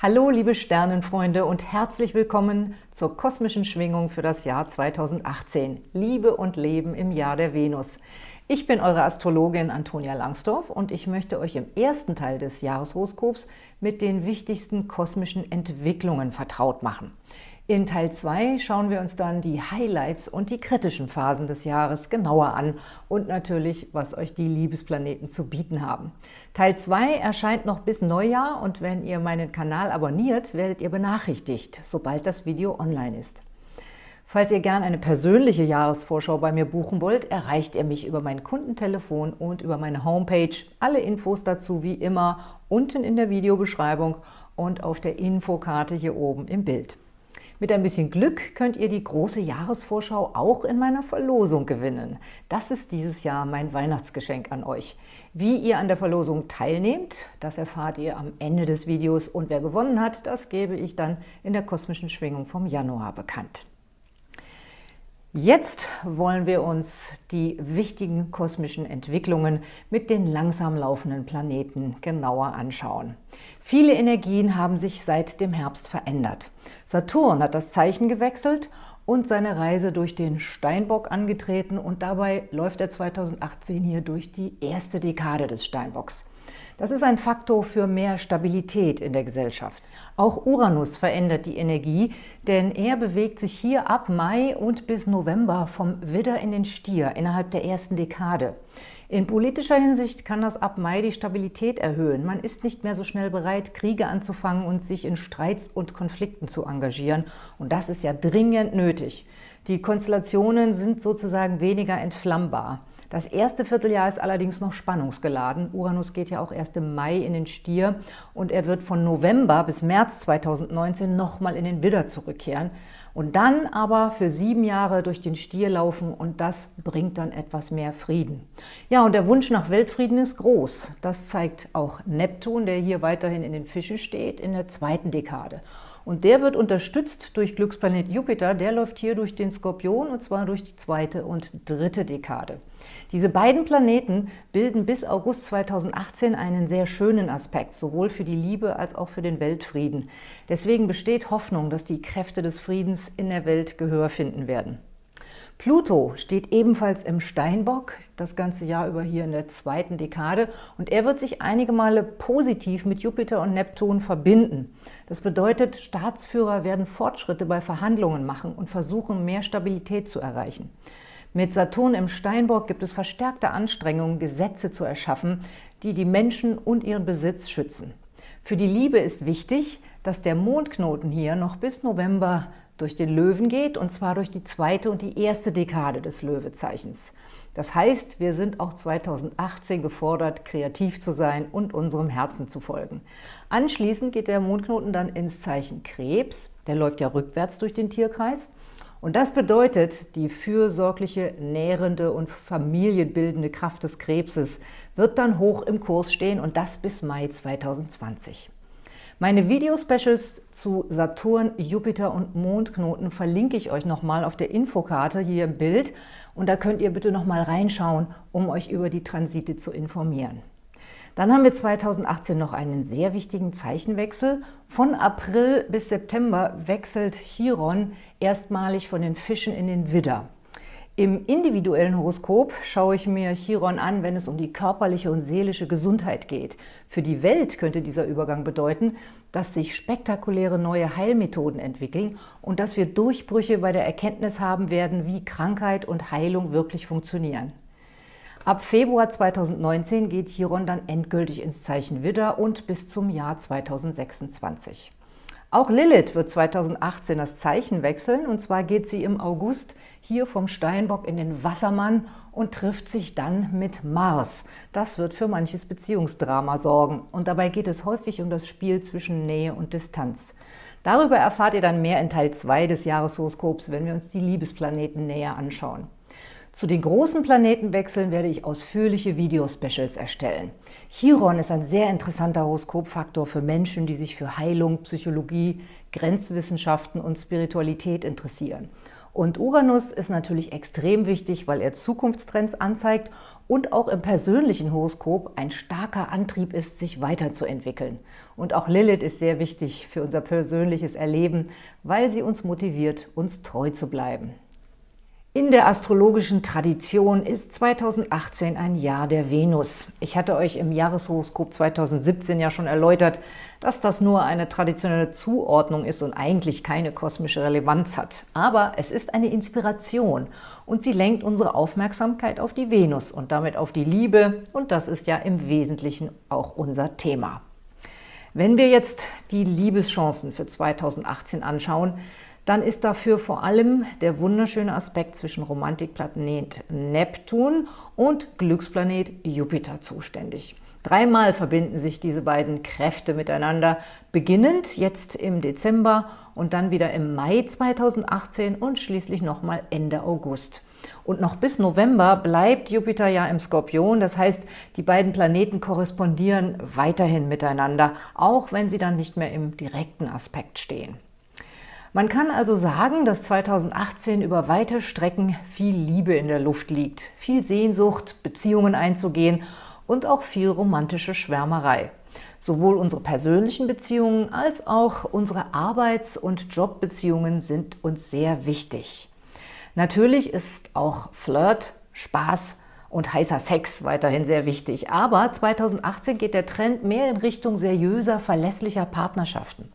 Hallo liebe Sternenfreunde und herzlich willkommen zur kosmischen Schwingung für das Jahr 2018. Liebe und Leben im Jahr der Venus. Ich bin eure Astrologin Antonia Langsdorf und ich möchte euch im ersten Teil des Jahreshoroskops mit den wichtigsten kosmischen Entwicklungen vertraut machen. In Teil 2 schauen wir uns dann die Highlights und die kritischen Phasen des Jahres genauer an und natürlich, was euch die Liebesplaneten zu bieten haben. Teil 2 erscheint noch bis Neujahr und wenn ihr meinen Kanal abonniert, werdet ihr benachrichtigt, sobald das Video online ist. Falls ihr gern eine persönliche Jahresvorschau bei mir buchen wollt, erreicht ihr mich über mein Kundentelefon und über meine Homepage. Alle Infos dazu wie immer unten in der Videobeschreibung und auf der Infokarte hier oben im Bild. Mit ein bisschen Glück könnt ihr die große Jahresvorschau auch in meiner Verlosung gewinnen. Das ist dieses Jahr mein Weihnachtsgeschenk an euch. Wie ihr an der Verlosung teilnehmt, das erfahrt ihr am Ende des Videos und wer gewonnen hat, das gebe ich dann in der kosmischen Schwingung vom Januar bekannt. Jetzt wollen wir uns die wichtigen kosmischen Entwicklungen mit den langsam laufenden Planeten genauer anschauen. Viele Energien haben sich seit dem Herbst verändert. Saturn hat das Zeichen gewechselt und seine Reise durch den Steinbock angetreten und dabei läuft er 2018 hier durch die erste Dekade des Steinbocks. Das ist ein Faktor für mehr Stabilität in der Gesellschaft. Auch Uranus verändert die Energie, denn er bewegt sich hier ab Mai und bis November vom Widder in den Stier innerhalb der ersten Dekade. In politischer Hinsicht kann das ab Mai die Stabilität erhöhen. Man ist nicht mehr so schnell bereit, Kriege anzufangen und sich in Streits und Konflikten zu engagieren. Und das ist ja dringend nötig. Die Konstellationen sind sozusagen weniger entflammbar. Das erste Vierteljahr ist allerdings noch spannungsgeladen. Uranus geht ja auch erst im Mai in den Stier und er wird von November bis März 2019 nochmal in den Widder zurückkehren und dann aber für sieben Jahre durch den Stier laufen und das bringt dann etwas mehr Frieden. Ja, und der Wunsch nach Weltfrieden ist groß. Das zeigt auch Neptun, der hier weiterhin in den Fischen steht, in der zweiten Dekade. Und der wird unterstützt durch Glücksplanet Jupiter, der läuft hier durch den Skorpion und zwar durch die zweite und dritte Dekade. Diese beiden Planeten bilden bis August 2018 einen sehr schönen Aspekt, sowohl für die Liebe als auch für den Weltfrieden. Deswegen besteht Hoffnung, dass die Kräfte des Friedens in der Welt Gehör finden werden. Pluto steht ebenfalls im Steinbock, das ganze Jahr über hier in der zweiten Dekade und er wird sich einige Male positiv mit Jupiter und Neptun verbinden. Das bedeutet, Staatsführer werden Fortschritte bei Verhandlungen machen und versuchen, mehr Stabilität zu erreichen. Mit Saturn im Steinbock gibt es verstärkte Anstrengungen, Gesetze zu erschaffen, die die Menschen und ihren Besitz schützen. Für die Liebe ist wichtig, dass der Mondknoten hier noch bis November durch den Löwen geht, und zwar durch die zweite und die erste Dekade des Löwezeichens. Das heißt, wir sind auch 2018 gefordert, kreativ zu sein und unserem Herzen zu folgen. Anschließend geht der Mondknoten dann ins Zeichen Krebs, der läuft ja rückwärts durch den Tierkreis, und das bedeutet, die fürsorgliche, nährende und familienbildende Kraft des Krebses wird dann hoch im Kurs stehen und das bis Mai 2020. Meine Video-Specials zu Saturn, Jupiter und Mondknoten verlinke ich euch nochmal auf der Infokarte hier im Bild und da könnt ihr bitte nochmal reinschauen, um euch über die Transite zu informieren. Dann haben wir 2018 noch einen sehr wichtigen Zeichenwechsel. Von April bis September wechselt Chiron erstmalig von den Fischen in den Widder. Im individuellen Horoskop schaue ich mir Chiron an, wenn es um die körperliche und seelische Gesundheit geht. Für die Welt könnte dieser Übergang bedeuten, dass sich spektakuläre neue Heilmethoden entwickeln und dass wir Durchbrüche bei der Erkenntnis haben werden, wie Krankheit und Heilung wirklich funktionieren. Ab Februar 2019 geht Chiron dann endgültig ins Zeichen Widder und bis zum Jahr 2026. Auch Lilith wird 2018 das Zeichen wechseln und zwar geht sie im August hier vom Steinbock in den Wassermann und trifft sich dann mit Mars. Das wird für manches Beziehungsdrama sorgen und dabei geht es häufig um das Spiel zwischen Nähe und Distanz. Darüber erfahrt ihr dann mehr in Teil 2 des Jahreshoroskops, wenn wir uns die Liebesplaneten näher anschauen. Zu den großen Planetenwechseln werde ich ausführliche Video-Specials erstellen. Chiron ist ein sehr interessanter Horoskopfaktor für Menschen, die sich für Heilung, Psychologie, Grenzwissenschaften und Spiritualität interessieren. Und Uranus ist natürlich extrem wichtig, weil er Zukunftstrends anzeigt und auch im persönlichen Horoskop ein starker Antrieb ist, sich weiterzuentwickeln. Und auch Lilith ist sehr wichtig für unser persönliches Erleben, weil sie uns motiviert, uns treu zu bleiben. In der astrologischen Tradition ist 2018 ein Jahr der Venus. Ich hatte euch im Jahreshoroskop 2017 ja schon erläutert, dass das nur eine traditionelle Zuordnung ist und eigentlich keine kosmische Relevanz hat. Aber es ist eine Inspiration und sie lenkt unsere Aufmerksamkeit auf die Venus und damit auf die Liebe und das ist ja im Wesentlichen auch unser Thema. Wenn wir jetzt die Liebeschancen für 2018 anschauen, dann ist dafür vor allem der wunderschöne Aspekt zwischen Romantikplanet Neptun und Glücksplanet Jupiter zuständig. Dreimal verbinden sich diese beiden Kräfte miteinander, beginnend jetzt im Dezember und dann wieder im Mai 2018 und schließlich nochmal Ende August. Und noch bis November bleibt Jupiter ja im Skorpion, das heißt, die beiden Planeten korrespondieren weiterhin miteinander, auch wenn sie dann nicht mehr im direkten Aspekt stehen. Man kann also sagen, dass 2018 über weite Strecken viel Liebe in der Luft liegt, viel Sehnsucht, Beziehungen einzugehen und auch viel romantische Schwärmerei. Sowohl unsere persönlichen Beziehungen als auch unsere Arbeits- und Jobbeziehungen sind uns sehr wichtig. Natürlich ist auch Flirt, Spaß und heißer Sex weiterhin sehr wichtig, aber 2018 geht der Trend mehr in Richtung seriöser, verlässlicher Partnerschaften.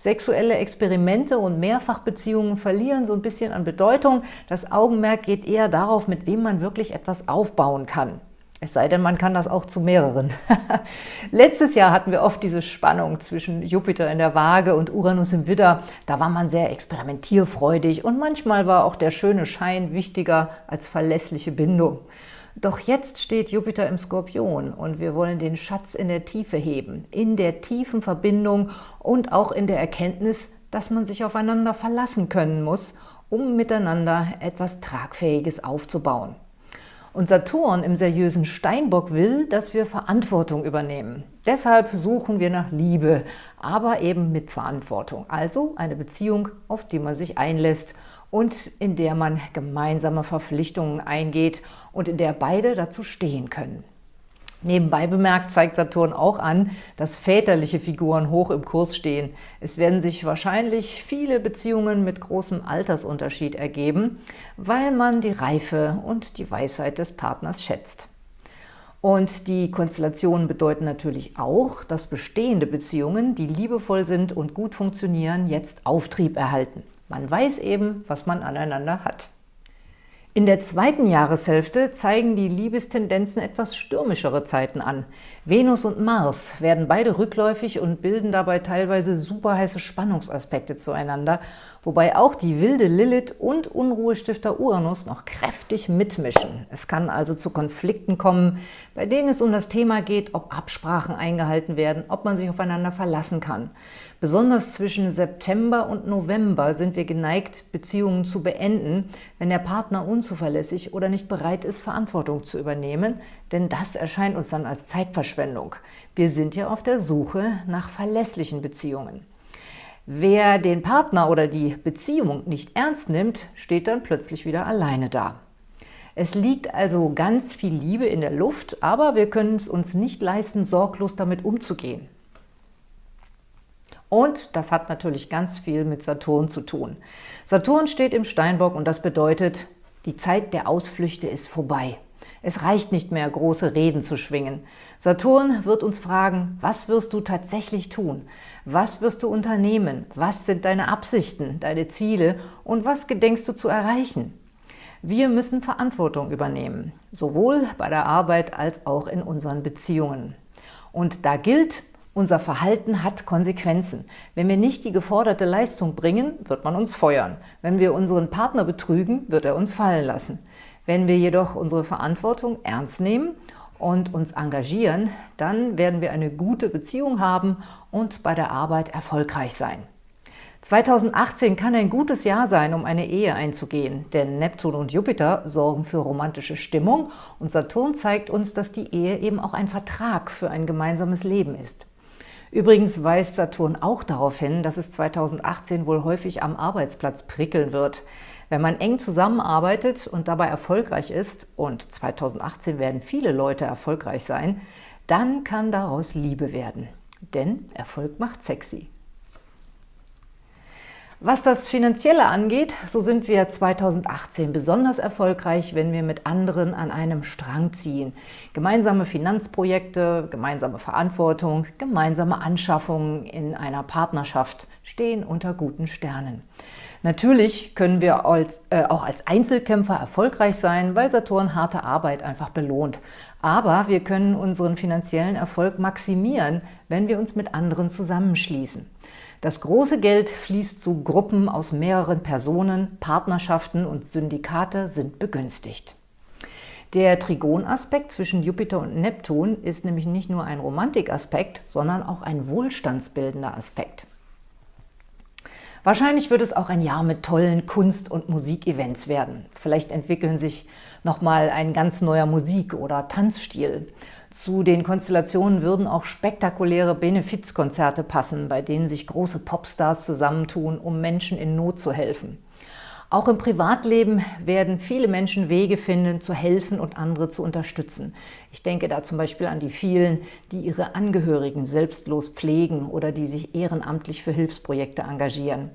Sexuelle Experimente und Mehrfachbeziehungen verlieren so ein bisschen an Bedeutung. Das Augenmerk geht eher darauf, mit wem man wirklich etwas aufbauen kann. Es sei denn, man kann das auch zu mehreren. Letztes Jahr hatten wir oft diese Spannung zwischen Jupiter in der Waage und Uranus im Widder. Da war man sehr experimentierfreudig und manchmal war auch der schöne Schein wichtiger als verlässliche Bindung. Doch jetzt steht Jupiter im Skorpion und wir wollen den Schatz in der Tiefe heben, in der tiefen Verbindung und auch in der Erkenntnis, dass man sich aufeinander verlassen können muss, um miteinander etwas Tragfähiges aufzubauen. Und Saturn im seriösen Steinbock will, dass wir Verantwortung übernehmen. Deshalb suchen wir nach Liebe, aber eben mit Verantwortung. Also eine Beziehung, auf die man sich einlässt und in der man gemeinsame Verpflichtungen eingeht und in der beide dazu stehen können. Nebenbei bemerkt zeigt Saturn auch an, dass väterliche Figuren hoch im Kurs stehen. Es werden sich wahrscheinlich viele Beziehungen mit großem Altersunterschied ergeben, weil man die Reife und die Weisheit des Partners schätzt. Und die Konstellationen bedeuten natürlich auch, dass bestehende Beziehungen, die liebevoll sind und gut funktionieren, jetzt Auftrieb erhalten. Man weiß eben, was man aneinander hat. In der zweiten Jahreshälfte zeigen die Liebestendenzen etwas stürmischere Zeiten an. Venus und Mars werden beide rückläufig und bilden dabei teilweise superheiße Spannungsaspekte zueinander, wobei auch die wilde Lilith und Unruhestifter Uranus noch kräftig mitmischen. Es kann also zu Konflikten kommen, bei denen es um das Thema geht, ob Absprachen eingehalten werden, ob man sich aufeinander verlassen kann. Besonders zwischen September und November sind wir geneigt, Beziehungen zu beenden, wenn der Partner unzuverlässig oder nicht bereit ist, Verantwortung zu übernehmen, denn das erscheint uns dann als Zeitverschwendung. Wir sind ja auf der Suche nach verlässlichen Beziehungen. Wer den Partner oder die Beziehung nicht ernst nimmt, steht dann plötzlich wieder alleine da. Es liegt also ganz viel Liebe in der Luft, aber wir können es uns nicht leisten, sorglos damit umzugehen. Und das hat natürlich ganz viel mit Saturn zu tun. Saturn steht im Steinbock und das bedeutet, die Zeit der Ausflüchte ist vorbei. Es reicht nicht mehr, große Reden zu schwingen. Saturn wird uns fragen, was wirst du tatsächlich tun? Was wirst du unternehmen? Was sind deine Absichten, deine Ziele und was gedenkst du zu erreichen? Wir müssen Verantwortung übernehmen, sowohl bei der Arbeit als auch in unseren Beziehungen. Und da gilt, unser Verhalten hat Konsequenzen. Wenn wir nicht die geforderte Leistung bringen, wird man uns feuern. Wenn wir unseren Partner betrügen, wird er uns fallen lassen. Wenn wir jedoch unsere Verantwortung ernst nehmen und uns engagieren, dann werden wir eine gute Beziehung haben und bei der Arbeit erfolgreich sein. 2018 kann ein gutes Jahr sein, um eine Ehe einzugehen, denn Neptun und Jupiter sorgen für romantische Stimmung und Saturn zeigt uns, dass die Ehe eben auch ein Vertrag für ein gemeinsames Leben ist. Übrigens weist Saturn auch darauf hin, dass es 2018 wohl häufig am Arbeitsplatz prickeln wird. Wenn man eng zusammenarbeitet und dabei erfolgreich ist, und 2018 werden viele Leute erfolgreich sein, dann kann daraus Liebe werden. Denn Erfolg macht sexy. Was das Finanzielle angeht, so sind wir 2018 besonders erfolgreich, wenn wir mit anderen an einem Strang ziehen. Gemeinsame Finanzprojekte, gemeinsame Verantwortung, gemeinsame Anschaffungen in einer Partnerschaft stehen unter guten Sternen. Natürlich können wir als, äh, auch als Einzelkämpfer erfolgreich sein, weil Saturn harte Arbeit einfach belohnt. Aber wir können unseren finanziellen Erfolg maximieren, wenn wir uns mit anderen zusammenschließen. Das große Geld fließt zu Gruppen aus mehreren Personen, Partnerschaften und Syndikate sind begünstigt. Der Trigonaspekt zwischen Jupiter und Neptun ist nämlich nicht nur ein Romantikaspekt, sondern auch ein wohlstandsbildender Aspekt. Wahrscheinlich wird es auch ein Jahr mit tollen Kunst- und Musikevents werden. Vielleicht entwickeln sich nochmal ein ganz neuer Musik- oder Tanzstil. Zu den Konstellationen würden auch spektakuläre Benefizkonzerte passen, bei denen sich große Popstars zusammentun, um Menschen in Not zu helfen. Auch im Privatleben werden viele Menschen Wege finden, zu helfen und andere zu unterstützen. Ich denke da zum Beispiel an die vielen, die ihre Angehörigen selbstlos pflegen oder die sich ehrenamtlich für Hilfsprojekte engagieren.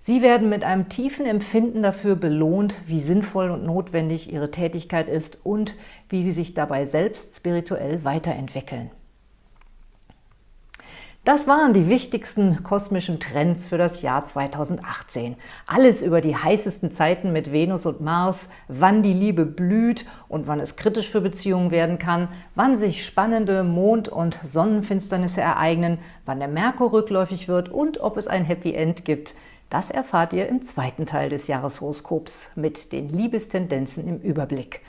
Sie werden mit einem tiefen Empfinden dafür belohnt, wie sinnvoll und notwendig Ihre Tätigkeit ist und wie Sie sich dabei selbst spirituell weiterentwickeln. Das waren die wichtigsten kosmischen Trends für das Jahr 2018. Alles über die heißesten Zeiten mit Venus und Mars, wann die Liebe blüht und wann es kritisch für Beziehungen werden kann, wann sich spannende Mond- und Sonnenfinsternisse ereignen, wann der Merkur rückläufig wird und ob es ein Happy End gibt – das erfahrt ihr im zweiten Teil des Jahreshoroskops mit den Liebestendenzen im Überblick.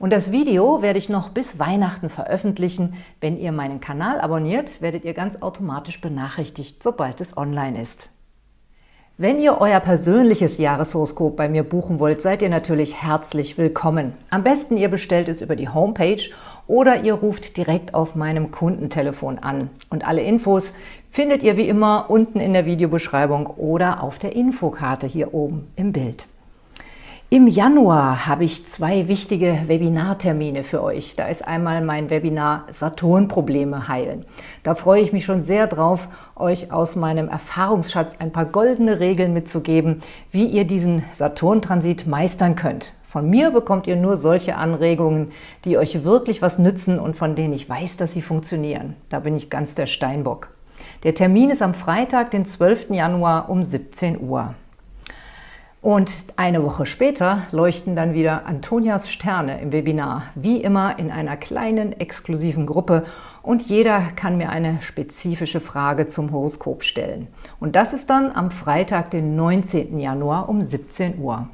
Und das Video werde ich noch bis Weihnachten veröffentlichen. Wenn ihr meinen Kanal abonniert, werdet ihr ganz automatisch benachrichtigt, sobald es online ist. Wenn ihr euer persönliches Jahreshoroskop bei mir buchen wollt, seid ihr natürlich herzlich willkommen. Am besten ihr bestellt es über die Homepage oder ihr ruft direkt auf meinem Kundentelefon an. Und alle Infos findet ihr wie immer unten in der Videobeschreibung oder auf der Infokarte hier oben im Bild. Im Januar habe ich zwei wichtige Webinartermine für euch. Da ist einmal mein Webinar Saturn-Probleme heilen. Da freue ich mich schon sehr drauf, euch aus meinem Erfahrungsschatz ein paar goldene Regeln mitzugeben, wie ihr diesen Saturn-Transit meistern könnt. Von mir bekommt ihr nur solche Anregungen, die euch wirklich was nützen und von denen ich weiß, dass sie funktionieren. Da bin ich ganz der Steinbock. Der Termin ist am Freitag, den 12. Januar um 17 Uhr. Und eine Woche später leuchten dann wieder Antonias Sterne im Webinar, wie immer in einer kleinen, exklusiven Gruppe und jeder kann mir eine spezifische Frage zum Horoskop stellen. Und das ist dann am Freitag, den 19. Januar um 17 Uhr.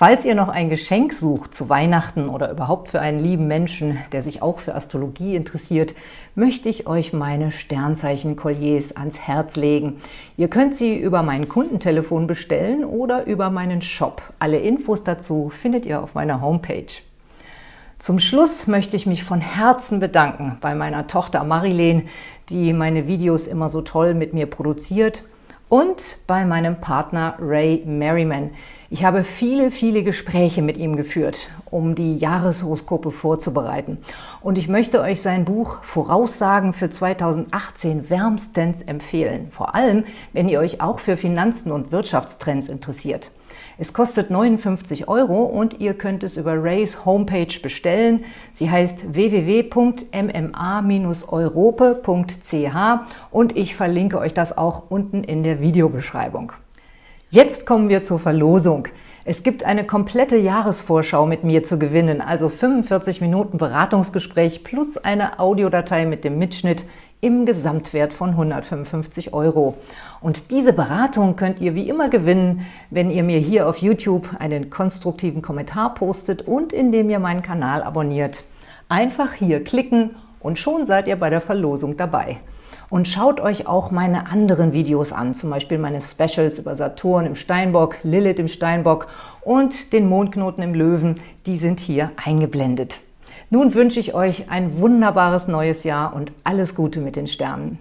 Falls ihr noch ein Geschenk sucht zu Weihnachten oder überhaupt für einen lieben Menschen, der sich auch für Astrologie interessiert, möchte ich euch meine Sternzeichen-Kolliers ans Herz legen. Ihr könnt sie über mein Kundentelefon bestellen oder über meinen Shop. Alle Infos dazu findet ihr auf meiner Homepage. Zum Schluss möchte ich mich von Herzen bedanken bei meiner Tochter Marilene, die meine Videos immer so toll mit mir produziert und bei meinem Partner Ray Merriman. Ich habe viele, viele Gespräche mit ihm geführt, um die Jahreshoroskope vorzubereiten. Und ich möchte euch sein Buch Voraussagen für 2018 wärmstens empfehlen. Vor allem, wenn ihr euch auch für Finanzen und Wirtschaftstrends interessiert. Es kostet 59 Euro und ihr könnt es über Rays Homepage bestellen. Sie heißt www.mma-europe.ch und ich verlinke euch das auch unten in der Videobeschreibung. Jetzt kommen wir zur Verlosung. Es gibt eine komplette Jahresvorschau mit mir zu gewinnen, also 45 Minuten Beratungsgespräch plus eine Audiodatei mit dem Mitschnitt im Gesamtwert von 155 Euro. Und diese Beratung könnt ihr wie immer gewinnen, wenn ihr mir hier auf YouTube einen konstruktiven Kommentar postet und indem ihr meinen Kanal abonniert. Einfach hier klicken und schon seid ihr bei der Verlosung dabei. Und schaut euch auch meine anderen Videos an, zum Beispiel meine Specials über Saturn im Steinbock, Lilith im Steinbock und den Mondknoten im Löwen, die sind hier eingeblendet. Nun wünsche ich euch ein wunderbares neues Jahr und alles Gute mit den Sternen.